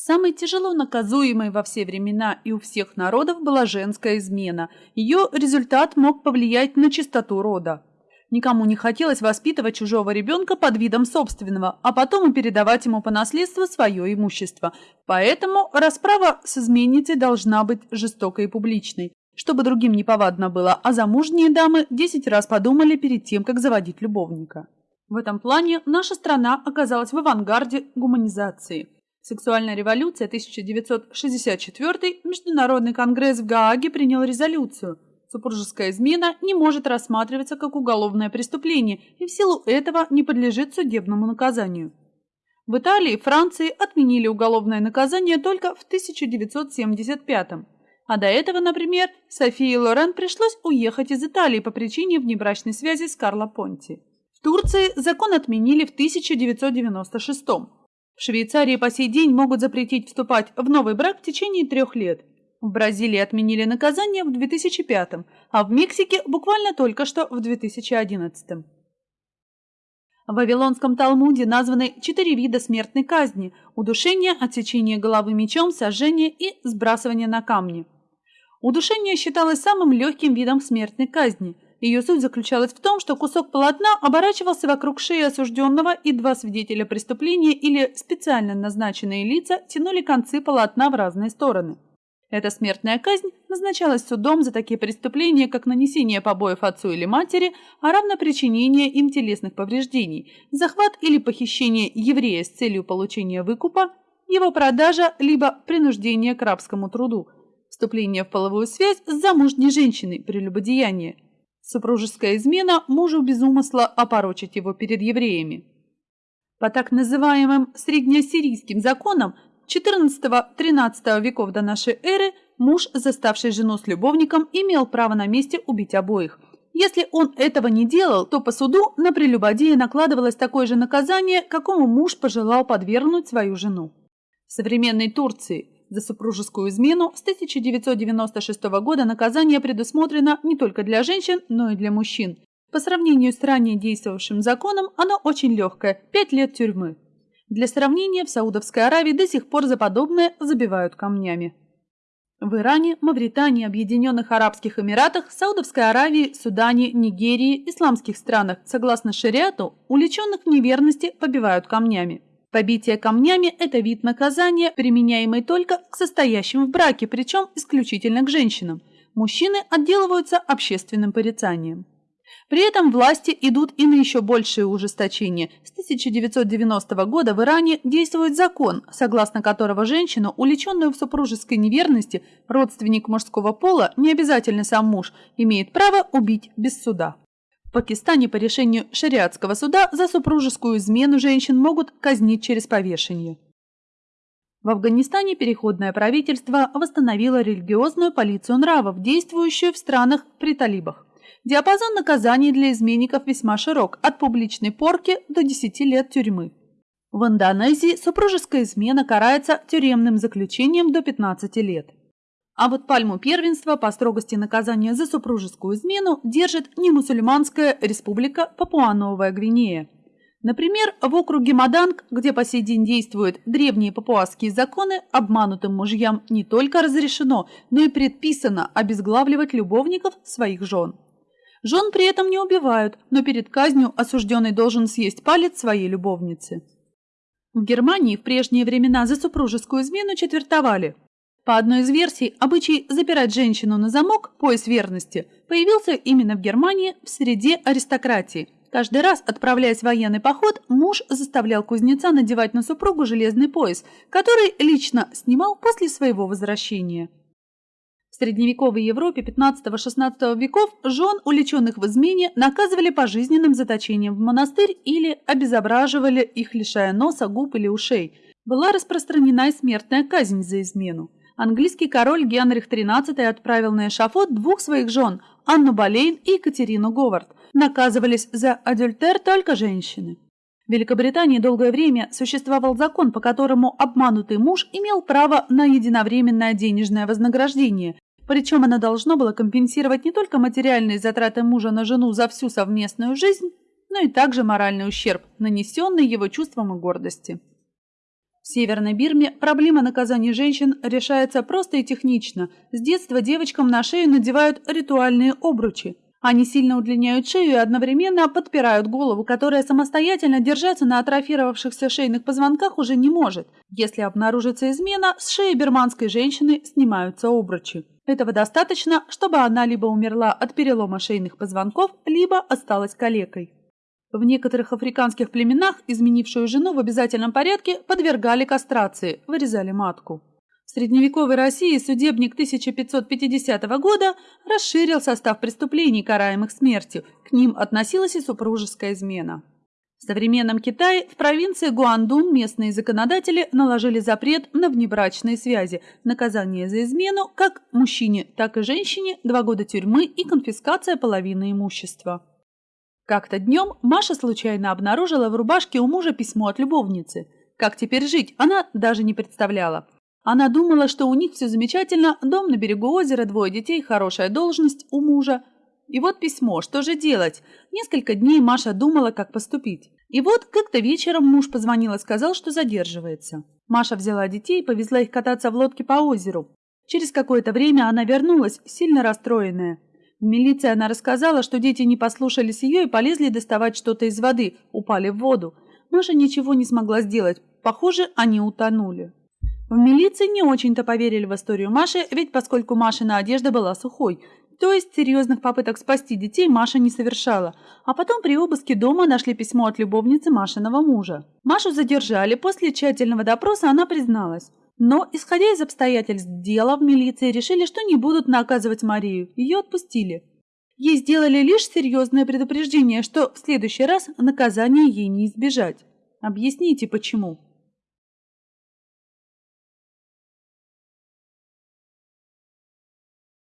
Самой тяжело наказуемой во все времена и у всех народов была женская измена. Ее результат мог повлиять на чистоту рода. Никому не хотелось воспитывать чужого ребенка под видом собственного, а потом и передавать ему по наследству свое имущество. Поэтому расправа с изменницей должна быть жестокой и публичной, чтобы другим не повадно было, а замужние дамы 10 раз подумали перед тем, как заводить любовника. В этом плане наша страна оказалась в авангарде гуманизации. Сексуальная революция 1964 Международный конгресс в Гааге принял резолюцию – Супружеская измена не может рассматриваться как уголовное преступление и в силу этого не подлежит судебному наказанию. В Италии и Франции отменили уголовное наказание только в 1975 а до этого, например, Софии Лорен пришлось уехать из Италии по причине внебрачной связи с Карло Понти. В Турции закон отменили в 1996 В Швейцарии по сей день могут запретить вступать в новый брак в течение трех лет – в Бразилии отменили наказание в 2005, а в Мексике буквально только что в 2011. В Вавилонском Талмуде названы четыре вида смертной казни – удушение, отсечение головы мечом, сожжение и сбрасывание на камни. Удушение считалось самым легким видом смертной казни. Ее суть заключалась в том, что кусок полотна оборачивался вокруг шеи осужденного, и два свидетеля преступления или специально назначенные лица тянули концы полотна в разные стороны. Эта смертная казнь назначалась судом за такие преступления, как нанесение побоев отцу или матери, а равно причинение им телесных повреждений, захват или похищение еврея с целью получения выкупа, его продажа либо принуждение к рабскому труду, вступление в половую связь с замужней женщиной, прелюбодеяние, супружеская измена мужу без умысла опорочить его перед евреями. По так называемым среднеассирийским законам XIV-XIII веков до нашей эры муж, заставший жену с любовником, имел право на месте убить обоих. Если он этого не делал, то по суду на прелюбодея накладывалось такое же наказание, какому муж пожелал подвергнуть свою жену. В современной Турции за супружескую измену с 1996 года наказание предусмотрено не только для женщин, но и для мужчин. По сравнению с ранее действовавшим законом, оно очень легкое – 5 лет тюрьмы. Для сравнения, в Саудовской Аравии до сих пор за подобное забивают камнями. В Иране, Мавритании, Объединенных Арабских Эмиратах, Саудовской Аравии, Судане, Нигерии, исламских странах, согласно шариату, уличенных в неверности побивают камнями. Побитие камнями – это вид наказания, применяемый только к состоящим в браке, причем исключительно к женщинам. Мужчины отделываются общественным порицанием. При этом власти идут и на еще большее ужесточение. С 1990 года в Иране действует закон, согласно которого женщину, уличенную в супружеской неверности, родственник мужского пола, не обязательно сам муж, имеет право убить без суда. В Пакистане по решению шариатского суда за супружескую измену женщин могут казнить через повешение. В Афганистане переходное правительство восстановило религиозную полицию нравов, действующую в странах при талибах. Диапазон наказаний для изменников весьма широк, от публичной порки до 10 лет тюрьмы. В Индонезии супружеская измена карается тюремным заключением до 15 лет. А вот пальму первенства по строгости наказания за супружескую измену держит немусульманская республика Папуа-Новая Гвинея. Например, в округе Маданг, где по сей день действуют древние папуасские законы, обманутым мужьям не только разрешено, но и предписано обезглавливать любовников своих жен. Жен при этом не убивают, но перед казнью осужденный должен съесть палец своей любовницы. В Германии в прежние времена за супружескую измену четвертовали. По одной из версий, обычай запирать женщину на замок, пояс верности, появился именно в Германии в среде аристократии. Каждый раз, отправляясь в военный поход, муж заставлял кузнеца надевать на супругу железный пояс, который лично снимал после своего возвращения. В средневековой Европе 15-16 веков жен, уличенных в измене, наказывали пожизненным заточением в монастырь или обезображивали их, лишая носа, губ или ушей. Была распространена и смертная казнь за измену. Английский король Генрих XIII отправил на эшафот двух своих жен, Анну Болейн и Екатерину Говард. Наказывались за адюльтер только женщины. В Великобритании долгое время существовал закон, по которому обманутый муж имел право на единовременное денежное вознаграждение, причем оно должно было компенсировать не только материальные затраты мужа на жену за всю совместную жизнь, но и также моральный ущерб, нанесенный его чувствам и гордости. В Северной Бирме проблема наказания женщин решается просто и технично. С детства девочкам на шею надевают ритуальные обручи. Они сильно удлиняют шею и одновременно подпирают голову, которая самостоятельно держаться на атрофировавшихся шейных позвонках уже не может. Если обнаружится измена, с шеи бирманской женщины снимаются обручи. Этого достаточно, чтобы она либо умерла от перелома шейных позвонков, либо осталась калекой. В некоторых африканских племенах изменившую жену в обязательном порядке подвергали кастрации, вырезали матку. В средневековой России судебник 1550 года расширил состав преступлений, караемых смертью. К ним относилась и супружеская измена. В современном Китае в провинции Гуандун местные законодатели наложили запрет на внебрачные связи, наказание за измену как мужчине, так и женщине, два года тюрьмы и конфискация половины имущества. Как-то днем Маша случайно обнаружила в рубашке у мужа письмо от любовницы. Как теперь жить, она даже не представляла. Она думала, что у них все замечательно, дом на берегу озера, двое детей, хорошая должность у мужа. И вот письмо, что же делать? Несколько дней Маша думала, как поступить. И вот как-то вечером муж позвонил и сказал, что задерживается. Маша взяла детей и повезла их кататься в лодке по озеру. Через какое-то время она вернулась, сильно расстроенная. В милиции она рассказала, что дети не послушались ее и полезли доставать что-то из воды, упали в воду. Маша ничего не смогла сделать. Похоже, они утонули. В милиции не очень-то поверили в историю Маши, ведь поскольку Машина одежда была сухой, то есть серьезных попыток спасти детей Маша не совершала. А потом при обыске дома нашли письмо от любовницы Машиного мужа. Машу задержали, после тщательного допроса она призналась. Но, исходя из обстоятельств дела, в милиции решили, что не будут наказывать Марию. Ее отпустили. Ей сделали лишь серьезное предупреждение, что в следующий раз наказания ей не избежать. Объясните, почему.